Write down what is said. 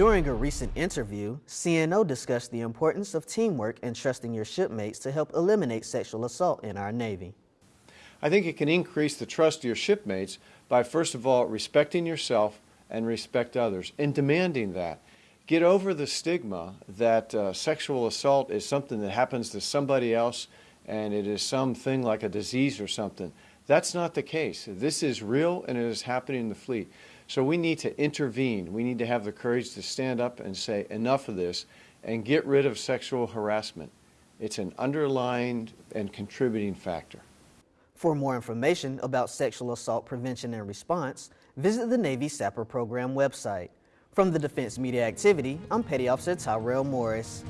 During a recent interview, CNO discussed the importance of teamwork and trusting your shipmates to help eliminate sexual assault in our Navy. I think it can increase the trust of your shipmates by, first of all, respecting yourself and respect others and demanding that. Get over the stigma that uh, sexual assault is something that happens to somebody else and it is something like a disease or something. That's not the case. This is real and it is happening in the fleet. So we need to intervene. We need to have the courage to stand up and say enough of this and get rid of sexual harassment. It's an underlying and contributing factor. For more information about sexual assault prevention and response, visit the Navy SAPR program website. From the Defense Media Activity, I'm Petty Officer Tyrell Morris.